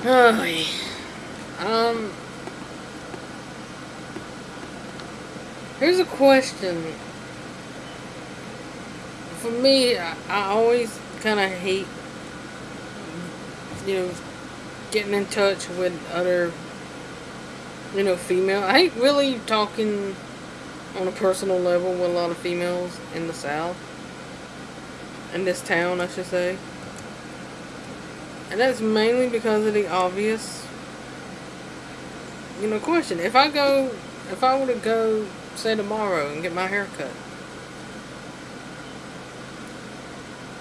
Oh, um, here's a question. For me, I, I always kind of hate, you know, getting in touch with other, you know, female. I hate really talking on a personal level with a lot of females in the South. In this town, I should say. And that's mainly because of the obvious, you know, question. If I go, if I were to go, say tomorrow and get my hair cut,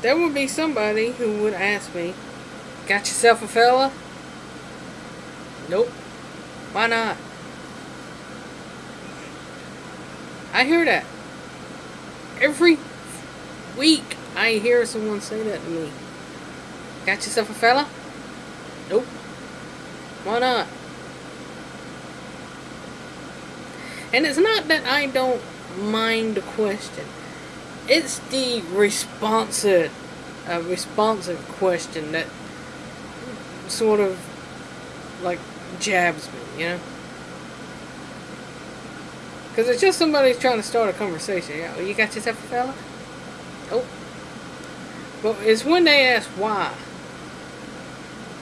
there would be somebody who would ask me, got yourself a fella? Nope. Why not? I hear that. Every week I hear someone say that to me. Got yourself a fella? Nope. Why not? And it's not that I don't mind the question. It's the responsive, uh, responsive question that sort of like jabs me, you know? Because it's just somebody trying to start a conversation. Yeah, you got yourself a fella? Oh. But it's when they ask why.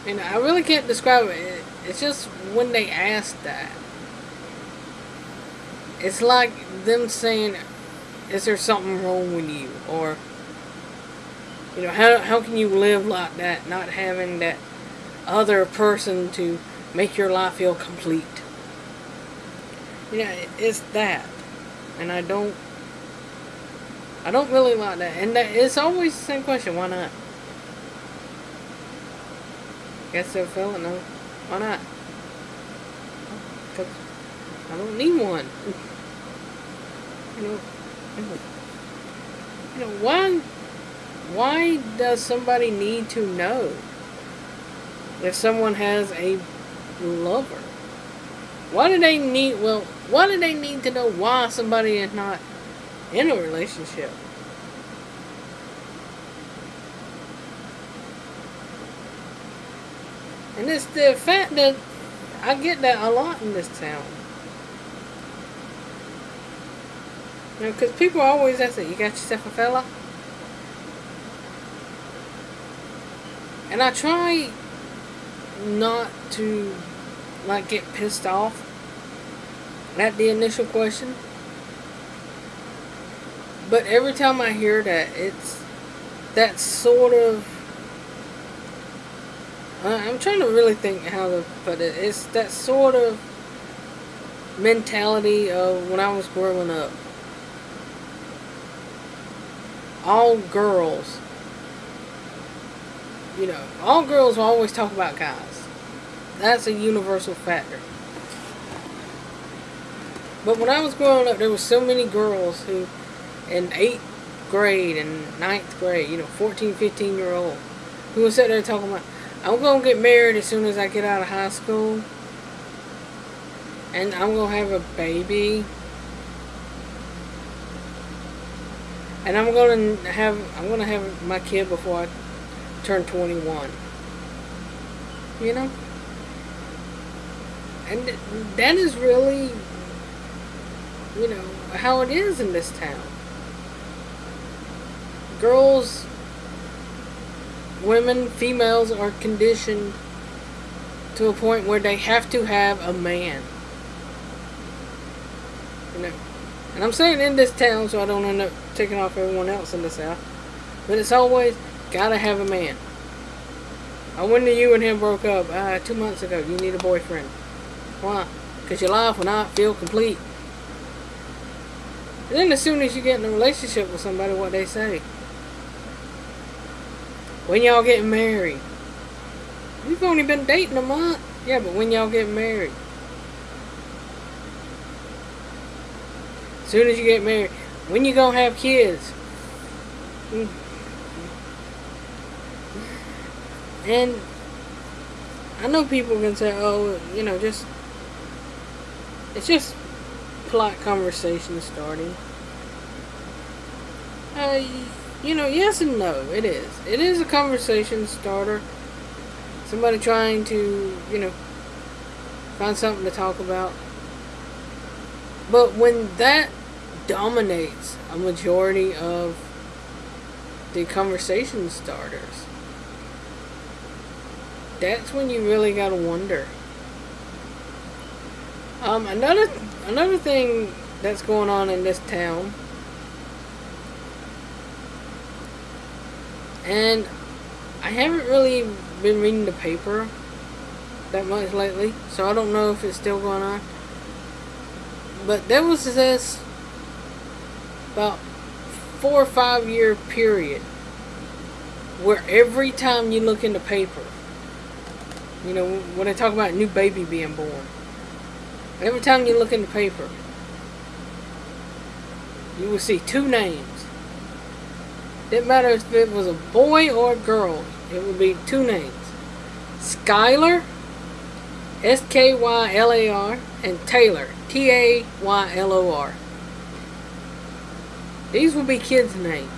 And I really can't describe it. It's just when they ask that. It's like them saying, is there something wrong with you? Or, you know, how, how can you live like that, not having that other person to make your life feel complete? You know, it's that. And I don't, I don't really like that. And that, it's always the same question, why not? I guess so, fella? No. Why not? Because I don't need one. You know, you know, why, why does somebody need to know if someone has a lover? Why do they need, well, why do they need to know why somebody is not in a relationship? And it's the fact that I get that a lot in this town. You know, because people always ask it, you got yourself a fella? And I try not to, like, get pissed off at the initial question. But every time I hear that, it's that sort of I'm trying to really think how to put it. It's that sort of mentality of when I was growing up. All girls, you know, all girls always talk about guys. That's a universal factor. But when I was growing up, there were so many girls who, in 8th grade and ninth grade, you know, 14, 15 year old, who would sit there talking about, I'm going to get married as soon as I get out of high school. And I'm going to have a baby. And I'm going to have I'm going to have my kid before I turn 21. You know? And that is really you know how it is in this town. Girls women, females are conditioned to a point where they have to have a man. You know, and I'm saying in this town so I don't end up taking off everyone else in the South. But it's always gotta have a man. I when you and him broke up uh, two months ago. You need a boyfriend. Why? Because your life will not feel complete. And then as soon as you get in a relationship with somebody, what they say. When y'all getting married? We've only been dating a month. Yeah, but when y'all getting married? As soon as you get married. When you gonna have kids? And I know people can say, oh, you know, just it's just polite conversation starting. Uh, you know, yes and no. It is. It is a conversation starter. Somebody trying to, you know, find something to talk about. But when that dominates a majority of the conversation starters, that's when you really gotta wonder. Um, another another thing that's going on in this town, and I haven't really been reading the paper that much lately, so I don't know if it's still going on. But there was this about four or five year period where every time you look in the paper, you know, when they talk about a new baby being born, every time you look in the paper, you will see two names. Didn't matter if it was a boy or a girl, it would be two names. Skylar, S-K-Y-L-A-R, and Taylor, T-A-Y-L-O-R. These would be kids' names.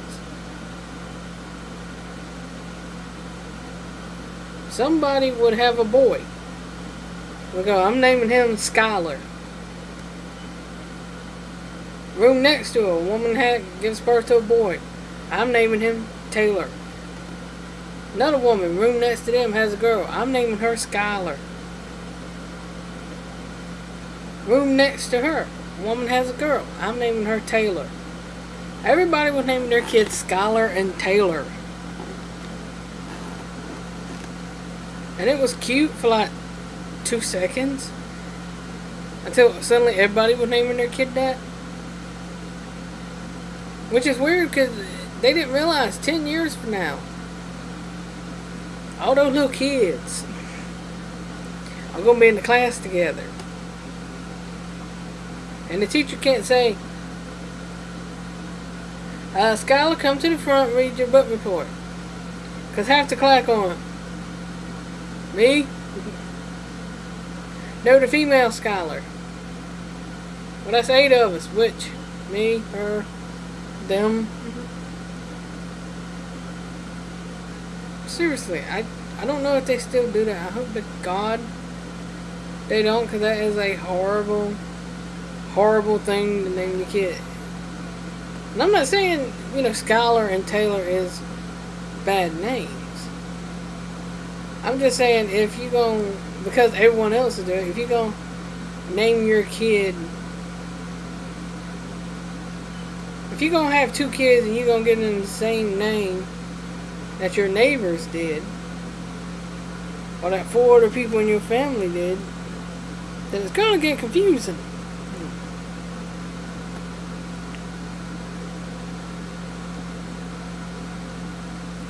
Somebody would have a boy. We I'm naming him Skylar. Room next to a woman had gives birth to a boy. I'm naming him Taylor. Another woman, room next to them, has a girl. I'm naming her Skylar. Room next to her, woman has a girl. I'm naming her Taylor. Everybody was naming their kids Skylar and Taylor. And it was cute for like two seconds. Until suddenly everybody was naming their kid that. Which is weird because they didn't realize 10 years from now, all those little kids are going to be in the class together. And the teacher can't say, uh, Skylar, come to the front read your book report. Because half the class on. Me? No, the female Skylar. Well, that's eight of us. Which? Me, her, them. Seriously, I I don't know if they still do that. I hope to God they don't, because that is a horrible, horrible thing to name your kid. And I'm not saying, you know, Skylar and Taylor is bad names. I'm just saying if you go because everyone else is doing it, if you go name your kid if you're gonna have two kids and you're gonna get them the same name that your neighbors did or that four other people in your family did, then it's gonna get confusing.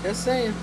Just saying.